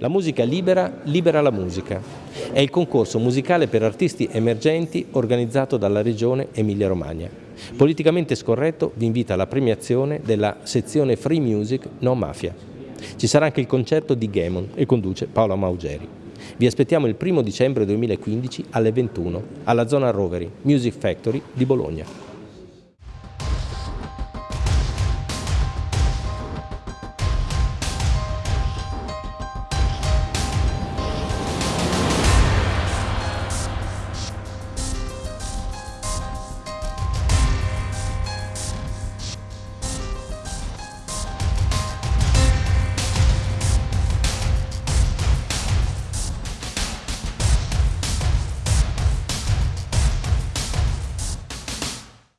La musica libera libera la musica. È il concorso musicale per artisti emergenti organizzato dalla regione Emilia-Romagna. Politicamente scorretto vi invita alla premiazione della sezione Free Music No Mafia. Ci sarà anche il concerto di Gamon e conduce Paola Maugeri. Vi aspettiamo il 1 dicembre 2015 alle 21 alla zona Roveri Music Factory di Bologna.